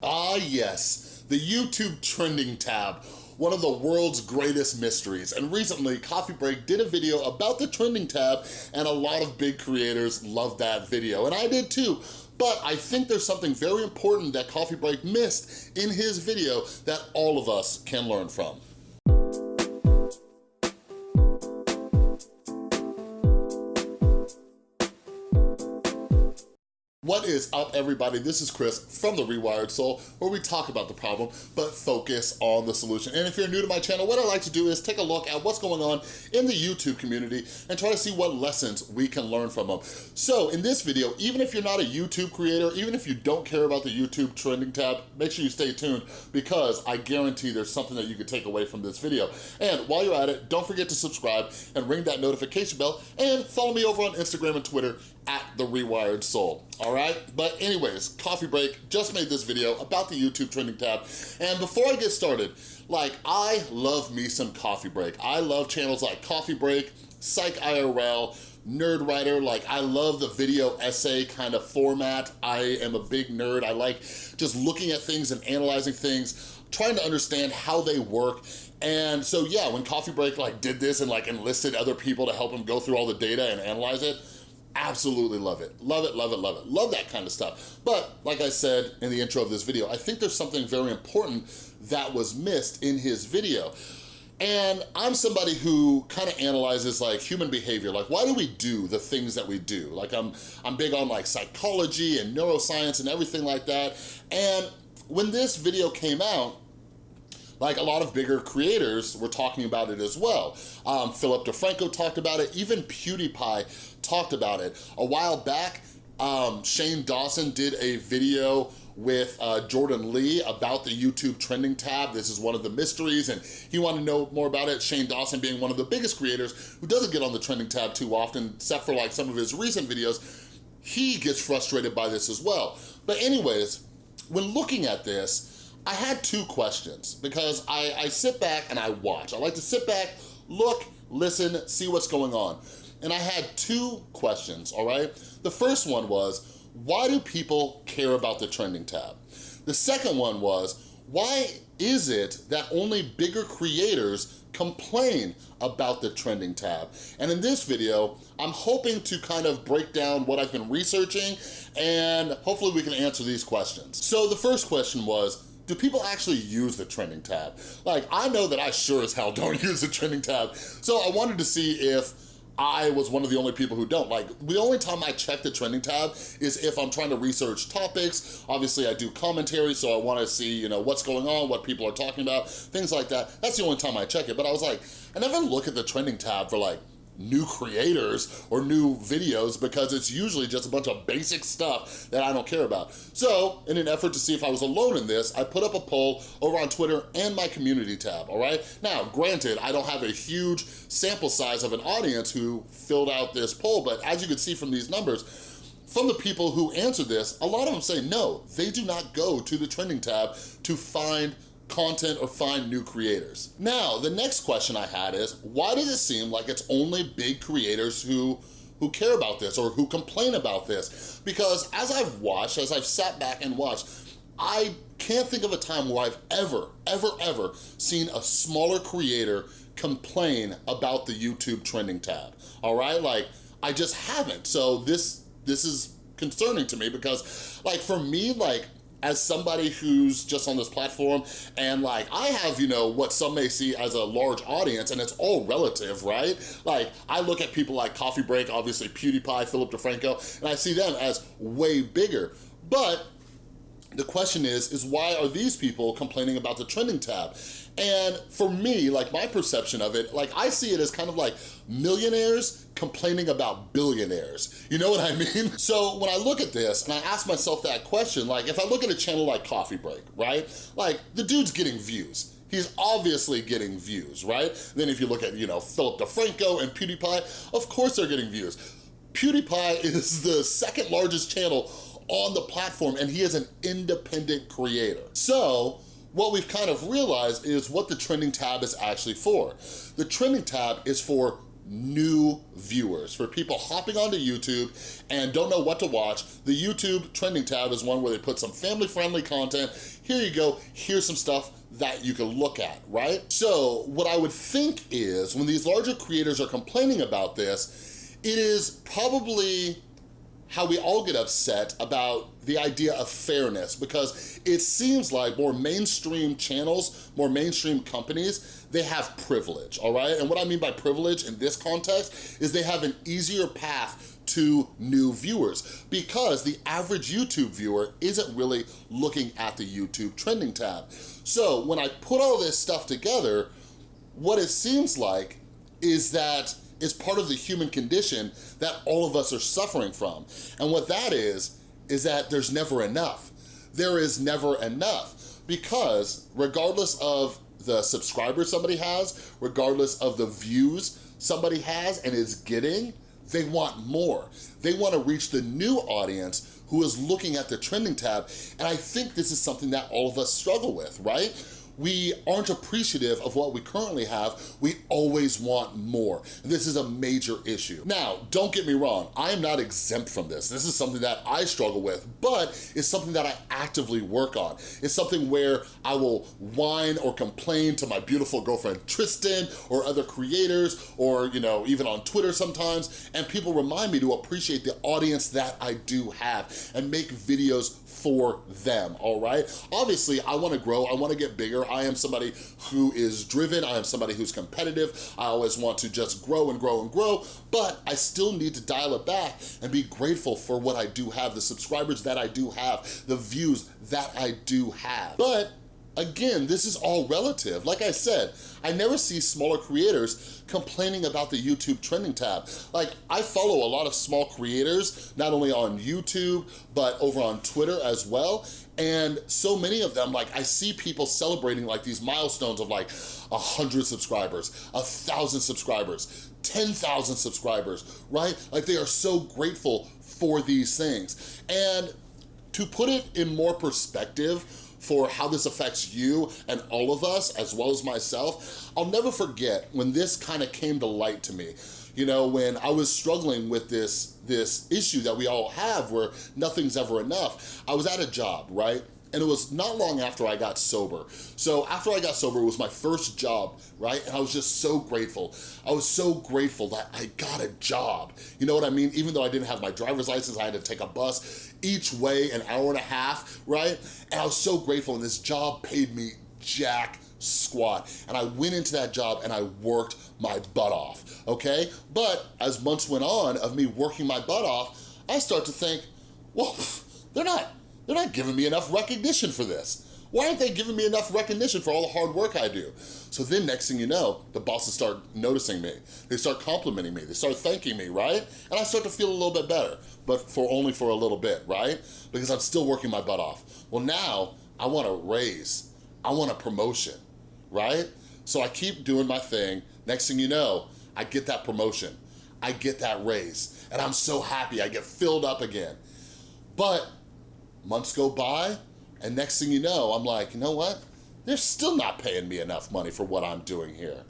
Ah yes, the YouTube trending tab, one of the world's greatest mysteries. And recently, Coffee Break did a video about the trending tab and a lot of big creators loved that video, and I did too. But I think there's something very important that Coffee Break missed in his video that all of us can learn from. What is up, everybody? This is Chris from The Rewired Soul, where we talk about the problem, but focus on the solution. And if you're new to my channel, what I like to do is take a look at what's going on in the YouTube community and try to see what lessons we can learn from them. So in this video, even if you're not a YouTube creator, even if you don't care about the YouTube trending tab, make sure you stay tuned because I guarantee there's something that you can take away from this video. And while you're at it, don't forget to subscribe and ring that notification bell and follow me over on Instagram and Twitter at The Rewired Soul, all right? But anyways, Coffee Break just made this video about the YouTube trending tab. And before I get started, like, I love me some Coffee Break. I love channels like Coffee Break, Psych IRL, Nerdwriter. like I love the video essay kind of format. I am a big nerd. I like just looking at things and analyzing things, trying to understand how they work. And so yeah, when Coffee Break like did this and like enlisted other people to help him go through all the data and analyze it, absolutely love it. Love it, love it, love it. Love that kind of stuff. But like I said in the intro of this video, I think there's something very important that was missed in his video. And I'm somebody who kind of analyzes like human behavior, like why do we do the things that we do? Like I'm, I'm big on like psychology and neuroscience and everything like that. And when this video came out, like a lot of bigger creators were talking about it as well. Um, Philip DeFranco talked about it, even PewDiePie talked about it. A while back, um, Shane Dawson did a video with uh, Jordan Lee about the YouTube trending tab. This is one of the mysteries and he wanted to know more about it. Shane Dawson being one of the biggest creators who doesn't get on the trending tab too often, except for like some of his recent videos, he gets frustrated by this as well. But anyways, when looking at this, I had two questions because I, I sit back and I watch. I like to sit back, look, listen, see what's going on. And I had two questions, all right? The first one was, why do people care about the trending tab? The second one was, why is it that only bigger creators complain about the trending tab? And in this video, I'm hoping to kind of break down what I've been researching and hopefully we can answer these questions. So the first question was, do people actually use the trending tab? Like, I know that I sure as hell don't use the trending tab. So I wanted to see if I was one of the only people who don't. Like, the only time I check the trending tab is if I'm trying to research topics. Obviously, I do commentary, so I wanna see, you know, what's going on, what people are talking about, things like that. That's the only time I check it. But I was like, I never look at the trending tab for like new creators or new videos because it's usually just a bunch of basic stuff that I don't care about. So in an effort to see if I was alone in this, I put up a poll over on Twitter and my community tab, all right? Now, granted, I don't have a huge sample size of an audience who filled out this poll, but as you can see from these numbers, from the people who answered this, a lot of them say no, they do not go to the trending tab to find content or find new creators. Now, the next question I had is, why does it seem like it's only big creators who who care about this or who complain about this? Because as I've watched, as I've sat back and watched, I can't think of a time where I've ever, ever, ever seen a smaller creator complain about the YouTube trending tab, all right? Like, I just haven't. So this, this is concerning to me because like for me, like as somebody who's just on this platform and like I have, you know, what some may see as a large audience and it's all relative, right? Like I look at people like Coffee Break, obviously PewDiePie, Philip DeFranco, and I see them as way bigger. But the question is, is why are these people complaining about the trending tab? And for me, like my perception of it, like I see it as kind of like millionaires complaining about billionaires. You know what I mean? So when I look at this and I ask myself that question, like if I look at a channel like Coffee Break, right? Like the dude's getting views. He's obviously getting views, right? Then if you look at, you know, Philip DeFranco and PewDiePie, of course they're getting views. PewDiePie is the second largest channel on the platform and he is an independent creator. So what we've kind of realized is what the trending tab is actually for. The trending tab is for new viewers. For people hopping onto YouTube and don't know what to watch, the YouTube trending tab is one where they put some family-friendly content. Here you go, here's some stuff that you can look at, right? So what I would think is when these larger creators are complaining about this, it is probably how we all get upset about the idea of fairness because it seems like more mainstream channels, more mainstream companies, they have privilege, all right? And what I mean by privilege in this context is they have an easier path to new viewers because the average YouTube viewer isn't really looking at the YouTube trending tab. So when I put all this stuff together, what it seems like is that is part of the human condition that all of us are suffering from. And what that is, is that there's never enough. There is never enough because regardless of the subscribers somebody has, regardless of the views somebody has and is getting, they want more. They want to reach the new audience who is looking at the trending tab. And I think this is something that all of us struggle with, right? We aren't appreciative of what we currently have, we always want more. This is a major issue. Now, don't get me wrong, I am not exempt from this. This is something that I struggle with, but it's something that I actively work on. It's something where I will whine or complain to my beautiful girlfriend Tristan or other creators or, you know, even on Twitter sometimes, and people remind me to appreciate the audience that I do have and make videos for them, all right? Obviously, I wanna grow, I wanna get bigger. I am somebody who is driven, I am somebody who's competitive. I always want to just grow and grow and grow, but I still need to dial it back and be grateful for what I do have, the subscribers that I do have, the views that I do have. But Again, this is all relative. Like I said, I never see smaller creators complaining about the YouTube trending tab. Like, I follow a lot of small creators, not only on YouTube, but over on Twitter as well. And so many of them, like I see people celebrating like these milestones of like a 100 subscribers, a 1,000 subscribers, 10,000 subscribers, right? Like they are so grateful for these things. And to put it in more perspective, for how this affects you and all of us, as well as myself. I'll never forget when this kind of came to light to me. You know, when I was struggling with this, this issue that we all have where nothing's ever enough, I was at a job, right? And it was not long after I got sober. So after I got sober, it was my first job, right? And I was just so grateful. I was so grateful that I got a job. You know what I mean? Even though I didn't have my driver's license, I had to take a bus each way an hour and a half, right? And I was so grateful and this job paid me jack squat. And I went into that job and I worked my butt off, okay? But as months went on of me working my butt off, I start to think, well, they're not they're not giving me enough recognition for this. Why aren't they giving me enough recognition for all the hard work I do? So then next thing you know, the bosses start noticing me. They start complimenting me. They start thanking me, right? And I start to feel a little bit better, but for only for a little bit, right? Because I'm still working my butt off. Well now, I want a raise. I want a promotion, right? So I keep doing my thing. Next thing you know, I get that promotion. I get that raise. And I'm so happy. I get filled up again. But Months go by, and next thing you know, I'm like, you know what? They're still not paying me enough money for what I'm doing here.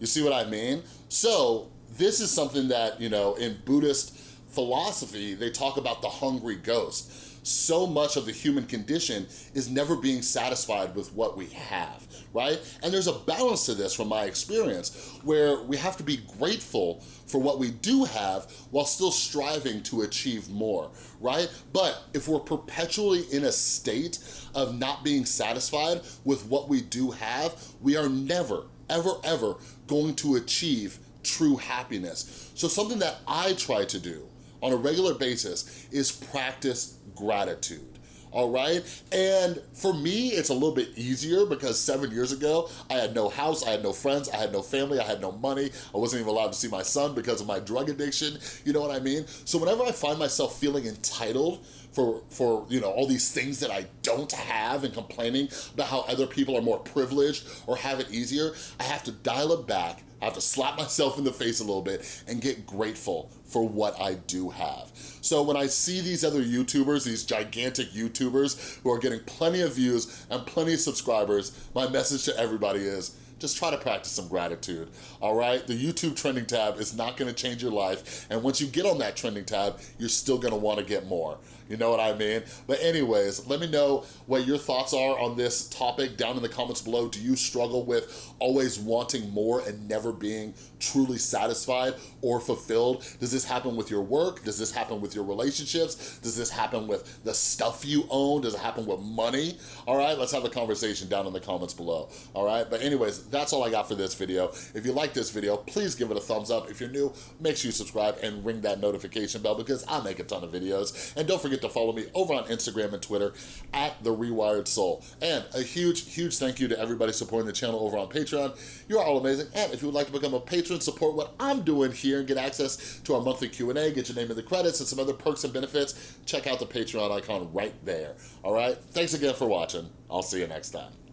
You see what I mean? So this is something that, you know, in Buddhist philosophy, they talk about the hungry ghost. So much of the human condition is never being satisfied with what we have, right? And there's a balance to this from my experience where we have to be grateful for what we do have while still striving to achieve more, right? But if we're perpetually in a state of not being satisfied with what we do have, we are never, ever, ever going to achieve true happiness. So something that I try to do on a regular basis is practice gratitude all right? And for me, it's a little bit easier because seven years ago, I had no house, I had no friends, I had no family, I had no money, I wasn't even allowed to see my son because of my drug addiction, you know what I mean? So whenever I find myself feeling entitled for, for you know, all these things that I don't have and complaining about how other people are more privileged or have it easier, I have to dial it back I have to slap myself in the face a little bit and get grateful for what I do have. So when I see these other YouTubers, these gigantic YouTubers who are getting plenty of views and plenty of subscribers, my message to everybody is, just try to practice some gratitude, all right? The YouTube trending tab is not gonna change your life, and once you get on that trending tab, you're still gonna wanna get more. You know what I mean? But anyways, let me know what your thoughts are on this topic down in the comments below. Do you struggle with always wanting more and never being truly satisfied or fulfilled? Does this happen with your work? Does this happen with your relationships? Does this happen with the stuff you own? Does it happen with money? All right, let's have a conversation down in the comments below. All right, but anyways, that's all I got for this video. If you like this video, please give it a thumbs up. If you're new, make sure you subscribe and ring that notification bell because I make a ton of videos. And don't forget forget to follow me over on Instagram and Twitter at The Rewired Soul. And a huge, huge thank you to everybody supporting the channel over on Patreon. You are all amazing. And if you would like to become a patron, support what I'm doing here and get access to our monthly Q&A, get your name in the credits and some other perks and benefits, check out the Patreon icon right there. All right? Thanks again for watching. I'll see you next time.